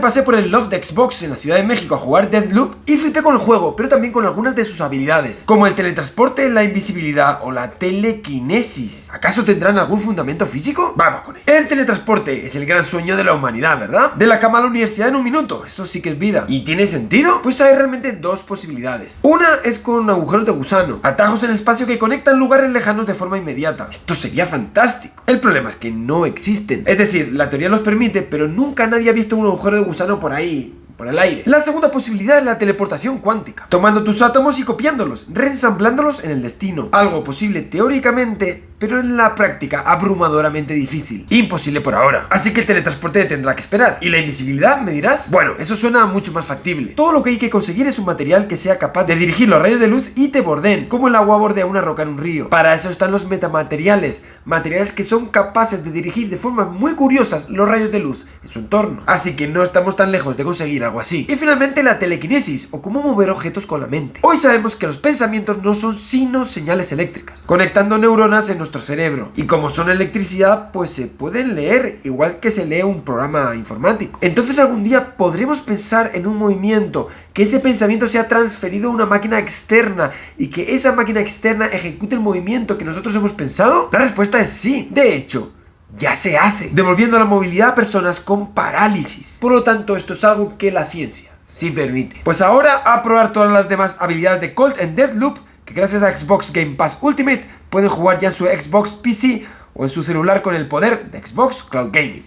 pasé por el Love de Xbox en la Ciudad de México a jugar Deathloop y flipé con el juego, pero también con algunas de sus habilidades, como el teletransporte, la invisibilidad o la telequinesis. ¿Acaso tendrán algún fundamento físico? Vamos con él. El teletransporte es el gran sueño de la humanidad, ¿verdad? De la cama a la universidad en un minuto, eso sí que es vida. ¿Y tiene sentido? Pues hay realmente dos posibilidades. Una es con agujeros de gusano, atajos en el espacio que conectan lugares lejanos de forma inmediata. Esto sería fantástico. El problema es que no existen. Es decir, la teoría los permite, pero nunca nadie ha visto un agujero de gusano por ahí por el aire. La segunda posibilidad es la teleportación cuántica, tomando tus átomos y copiándolos, reensamblándolos en el destino. Algo posible teóricamente, pero en la práctica abrumadoramente difícil. Imposible por ahora. Así que el teletransporte tendrá que esperar. ¿Y la invisibilidad, me dirás? Bueno, eso suena mucho más factible. Todo lo que hay que conseguir es un material que sea capaz de dirigir los rayos de luz y te borden, como el agua bordea una roca en un río. Para eso están los metamateriales, materiales que son capaces de dirigir de forma muy curiosas los rayos de luz en su entorno. Así que no estamos tan lejos de conseguir algo así. Y finalmente la telequinesis, o cómo mover objetos con la mente. Hoy sabemos que los pensamientos no son sino señales eléctricas, conectando neuronas en nuestro cerebro. Y como son electricidad, pues se pueden leer, igual que se lee un programa informático. Entonces algún día podremos pensar en un movimiento, que ese pensamiento sea transferido a una máquina externa y que esa máquina externa ejecute el movimiento que nosotros hemos pensado. La respuesta es sí. De hecho, ya se hace, devolviendo la movilidad a personas con parálisis. Por lo tanto, esto es algo que la ciencia sí permite. Pues ahora a probar todas las demás habilidades de Colt en Deathloop gracias a Xbox Game Pass Ultimate pueden jugar ya en su Xbox PC o en su celular con el poder de Xbox Cloud Gaming.